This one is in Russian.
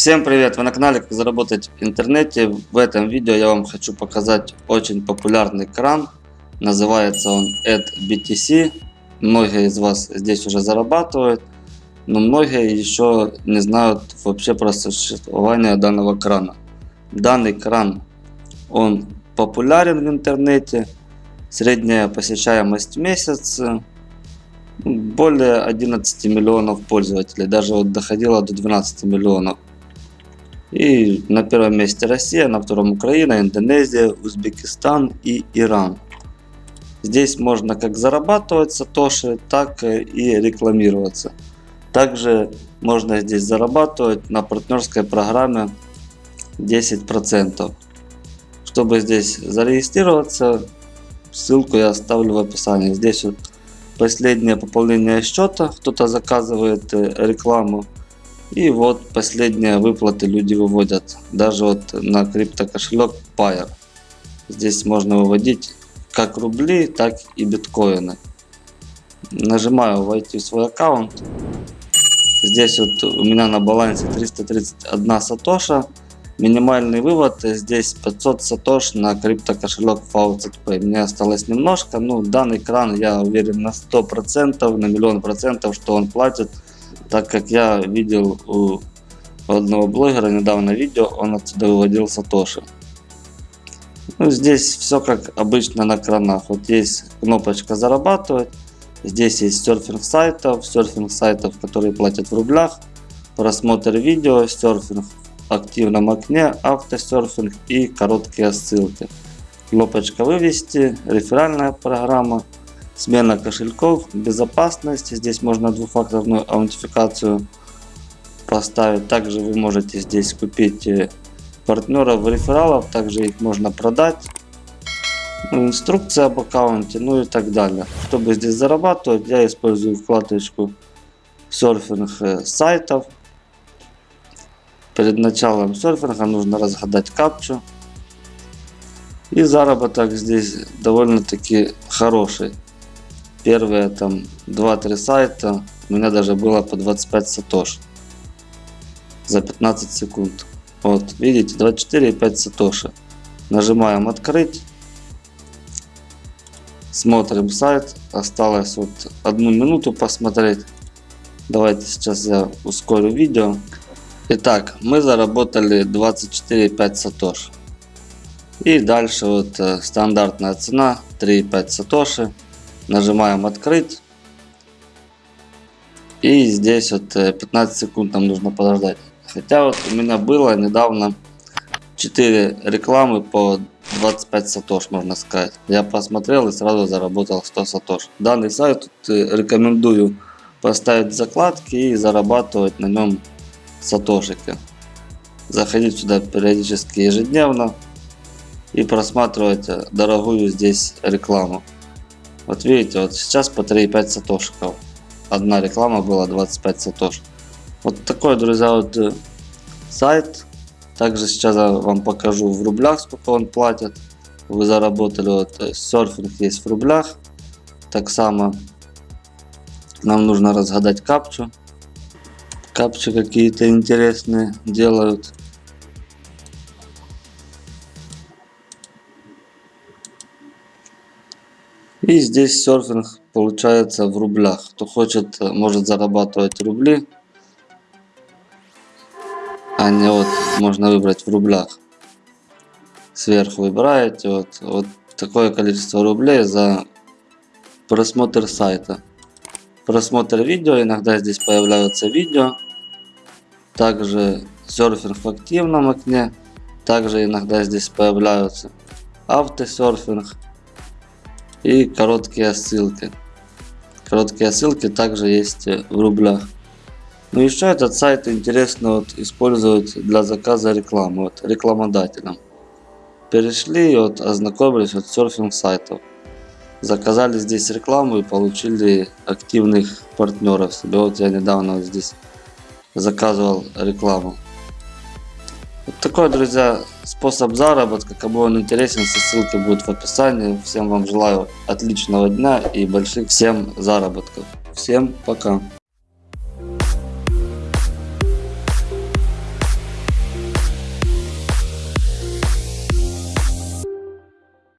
Всем привет! Вы на канале Как заработать в интернете. В этом видео я вам хочу показать очень популярный кран. Называется он AdBTC. Многие из вас здесь уже зарабатывают, но многие еще не знают вообще про существование данного крана. Данный кран, он популярен в интернете. Средняя посещаемость в месяц более 11 миллионов пользователей, даже вот доходило до 12 миллионов. И на первом месте Россия, на втором Украина, Индонезия, Узбекистан и Иран. Здесь можно как зарабатывать сатоши, так и рекламироваться. Также можно здесь зарабатывать на партнерской программе 10%. Чтобы здесь зарегистрироваться, ссылку я оставлю в описании. Здесь вот последнее пополнение счета, кто-то заказывает э, рекламу и вот последние выплаты люди выводят. Даже вот на криптокошелек Pair. Здесь можно выводить как рубли, так и биткоины. Нажимаю войти в свой аккаунт. Здесь вот у меня на балансе 331 сатоша. Минимальный вывод здесь 500 сатош на криптокошелек FaucetPay. Мне осталось немножко. Ну, данный кран я уверен на 100%, на миллион процентов, что он платит так как я видел у одного блогера недавно видео, он отсюда выводил сатоши. Ну, здесь все как обычно на кранах. Вот есть кнопочка зарабатывать. Здесь есть серфинг сайтов, серфинг сайтов, которые платят в рублях, просмотр видео, серфинг в активном окне, автосерфинг и короткие ссылки. Кнопочка вывести, реферальная программа, смена кошельков, безопасность. Здесь можно двухфакторную аутентификацию поставить. Также вы можете здесь купить э, партнеров, рефералов, также их можно продать. Ну, инструкция об аккаунте, ну и так далее. Чтобы здесь зарабатывать, я использую вкладочку серфинг э, сайтов. Перед началом серфинга нужно разгадать капчу. И заработок здесь довольно-таки хороший первые там 2-3 сайта у меня даже было по 25 сатош за 15 секунд. Вот, видите, 24,5 сатоши. Нажимаем открыть. Смотрим сайт. Осталось вот одну минуту посмотреть. Давайте сейчас я ускорю видео. Итак, мы заработали 24,5 сатош. И дальше вот э, стандартная цена 3,5 сатоши. Нажимаем открыть. И здесь вот 15 э, секунд нам нужно подождать. Хотя вот у меня было недавно 4 рекламы по 25 сатош, можно сказать. Я посмотрел и сразу заработал 100 сатош. Данный сайт э, рекомендую поставить закладки и зарабатывать на нем сатошики. Заходить сюда периодически ежедневно и просматривать э, дорогую здесь рекламу. Вот видите, вот сейчас по 3,5 сатошиков. Одна реклама была 25 сатош. Вот такой, друзья, вот э, сайт. Также сейчас я вам покажу в рублях, сколько он платит. Вы заработали, вот э, серфинг есть в рублях. Так само нам нужно разгадать капчу. Капчи какие-то интересные делают. И здесь серфинг получается в рублях. Кто хочет, может зарабатывать рубли. А не вот, можно выбрать в рублях. Сверху выбираете вот, вот такое количество рублей за просмотр сайта. Просмотр видео, иногда здесь появляются видео. Также серфинг в активном окне. Также иногда здесь появляются автосерфинг и короткие ссылки. Короткие ссылки также есть в рублях. Ну еще этот сайт интересно вот использовать для заказа рекламы вот, рекламодателям. Перешли и вот ознакомились вот серфинг сайтов. Заказали здесь рекламу и получили активных партнеров себе. Вот я недавно вот здесь заказывал рекламу. Вот такой, друзья, способ заработка. Кому он интересен, все ссылки будут в описании. Всем вам желаю отличного дня и больших всем заработков. Всем пока.